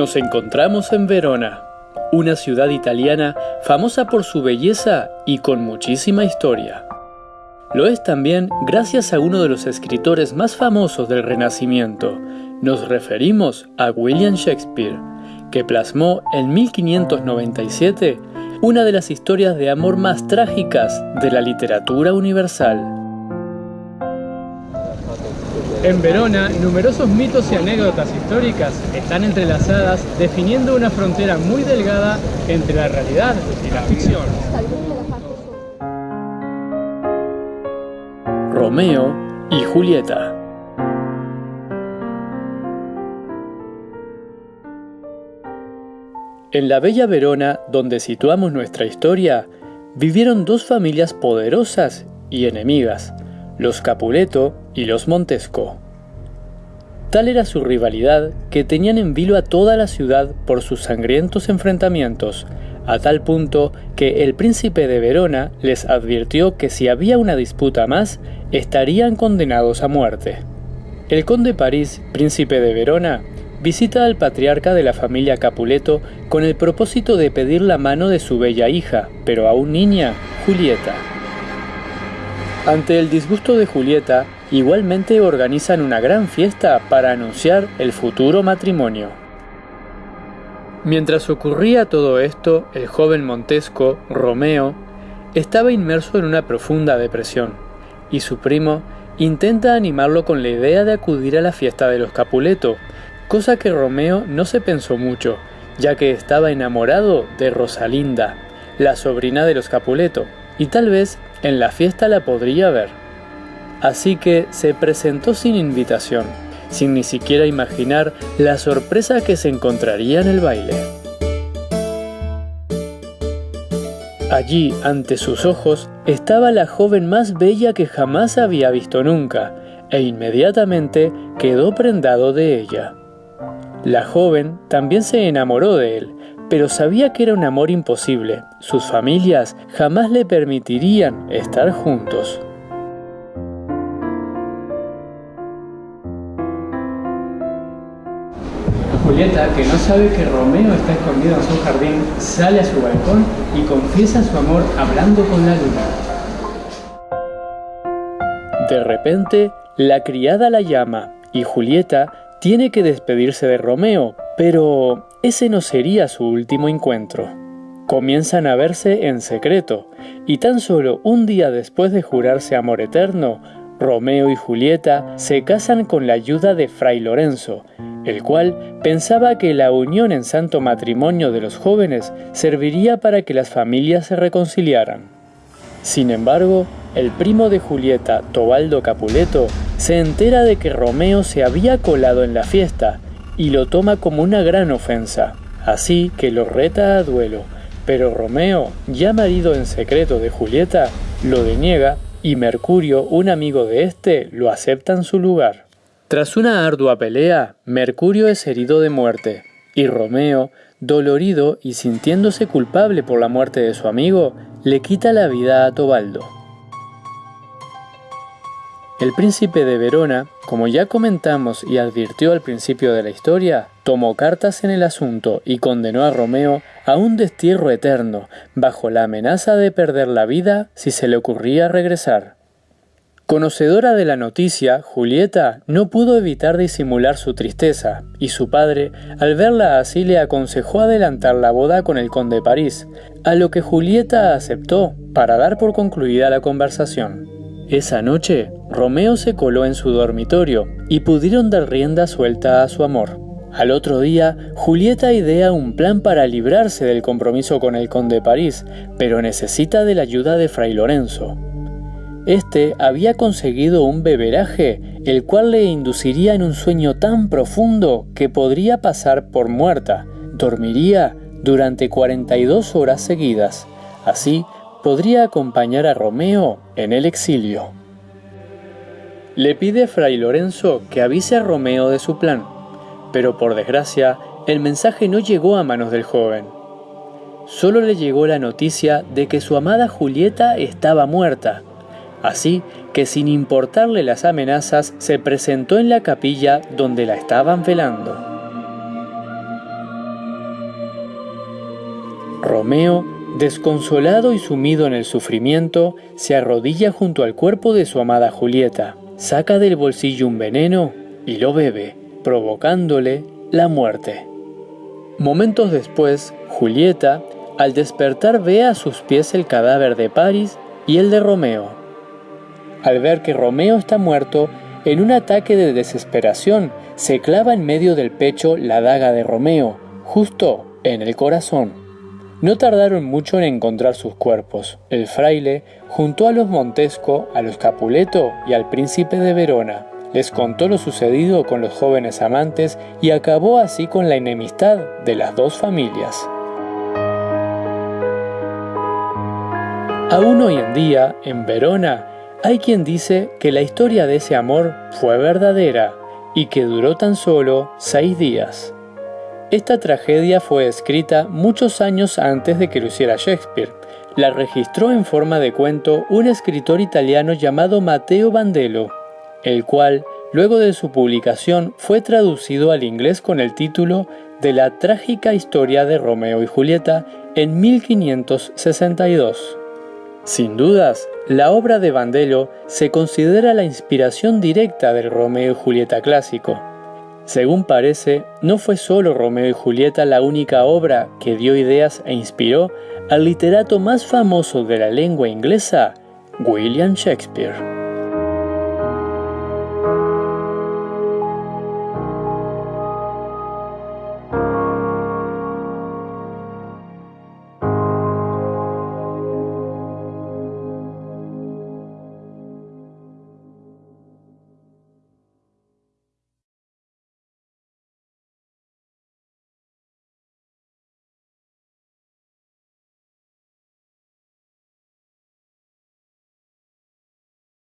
Nos encontramos en Verona, una ciudad italiana famosa por su belleza y con muchísima historia. Lo es también gracias a uno de los escritores más famosos del Renacimiento. Nos referimos a William Shakespeare, que plasmó en 1597 una de las historias de amor más trágicas de la literatura universal. En Verona, numerosos mitos y anécdotas históricas están entrelazadas, definiendo una frontera muy delgada entre la realidad y la ficción. Romeo y Julieta En la bella Verona, donde situamos nuestra historia, vivieron dos familias poderosas y enemigas, los Capuleto y los Montesco. Tal era su rivalidad que tenían en vilo a toda la ciudad por sus sangrientos enfrentamientos, a tal punto que el príncipe de Verona les advirtió que si había una disputa más, estarían condenados a muerte. El conde París, príncipe de Verona, visita al patriarca de la familia Capuleto con el propósito de pedir la mano de su bella hija, pero aún niña, Julieta. Ante el disgusto de Julieta, igualmente organizan una gran fiesta para anunciar el futuro matrimonio. Mientras ocurría todo esto, el joven Montesco, Romeo, estaba inmerso en una profunda depresión, y su primo intenta animarlo con la idea de acudir a la fiesta de los Capuleto, cosa que Romeo no se pensó mucho, ya que estaba enamorado de Rosalinda, la sobrina de los Capuleto, y tal vez en la fiesta la podría ver. Así que se presentó sin invitación, sin ni siquiera imaginar la sorpresa que se encontraría en el baile. Allí, ante sus ojos, estaba la joven más bella que jamás había visto nunca, e inmediatamente quedó prendado de ella. La joven también se enamoró de él, pero sabía que era un amor imposible. Sus familias jamás le permitirían estar juntos. Julieta, que no sabe que Romeo está escondido en su jardín, sale a su balcón y confiesa su amor hablando con la luna. De repente, la criada la llama y Julieta tiene que despedirse de Romeo, pero ese no sería su último encuentro. Comienzan a verse en secreto, y tan solo un día después de jurarse amor eterno, Romeo y Julieta se casan con la ayuda de Fray Lorenzo, el cual pensaba que la unión en santo matrimonio de los jóvenes serviría para que las familias se reconciliaran. Sin embargo, el primo de Julieta, Tobaldo Capuleto, se entera de que Romeo se había colado en la fiesta y lo toma como una gran ofensa, así que lo reta a duelo, pero Romeo, ya marido en secreto de Julieta, lo deniega y Mercurio, un amigo de éste, lo acepta en su lugar. Tras una ardua pelea, Mercurio es herido de muerte, y Romeo, dolorido y sintiéndose culpable por la muerte de su amigo, le quita la vida a Tobaldo. El príncipe de Verona, como ya comentamos y advirtió al principio de la historia, tomó cartas en el asunto y condenó a Romeo a un destierro eterno, bajo la amenaza de perder la vida si se le ocurría regresar. Conocedora de la noticia, Julieta no pudo evitar disimular su tristeza, y su padre, al verla así, le aconsejó adelantar la boda con el conde de París, a lo que Julieta aceptó para dar por concluida la conversación. Esa noche, Romeo se coló en su dormitorio y pudieron dar rienda suelta a su amor. Al otro día, Julieta idea un plan para librarse del compromiso con el conde de París, pero necesita de la ayuda de Fray Lorenzo. Este había conseguido un beberaje, el cual le induciría en un sueño tan profundo que podría pasar por muerta. Dormiría durante 42 horas seguidas. Así, podría acompañar a Romeo en el exilio. Le pide Fray Lorenzo que avise a Romeo de su plan, pero por desgracia el mensaje no llegó a manos del joven. Solo le llegó la noticia de que su amada Julieta estaba muerta, así que sin importarle las amenazas se presentó en la capilla donde la estaban velando. Romeo, desconsolado y sumido en el sufrimiento, se arrodilla junto al cuerpo de su amada Julieta, saca del bolsillo un veneno y lo bebe, provocándole la muerte. Momentos después, Julieta, al despertar ve a sus pies el cadáver de Paris y el de Romeo. Al ver que Romeo está muerto, en un ataque de desesperación, se clava en medio del pecho la daga de Romeo, justo en el corazón. No tardaron mucho en encontrar sus cuerpos. El fraile juntó a los Montesco, a los Capuleto y al príncipe de Verona. Les contó lo sucedido con los jóvenes amantes y acabó así con la enemistad de las dos familias. Aún hoy en día, en Verona, hay quien dice que la historia de ese amor fue verdadera y que duró tan solo seis días. Esta tragedia fue escrita muchos años antes de que lo hiciera Shakespeare. La registró en forma de cuento un escritor italiano llamado Matteo Bandello, el cual, luego de su publicación, fue traducido al inglés con el título de La trágica historia de Romeo y Julieta en 1562. Sin dudas, la obra de Bandello se considera la inspiración directa del Romeo y Julieta clásico. Según parece, no fue solo Romeo y Julieta la única obra que dio ideas e inspiró al literato más famoso de la lengua inglesa, William Shakespeare.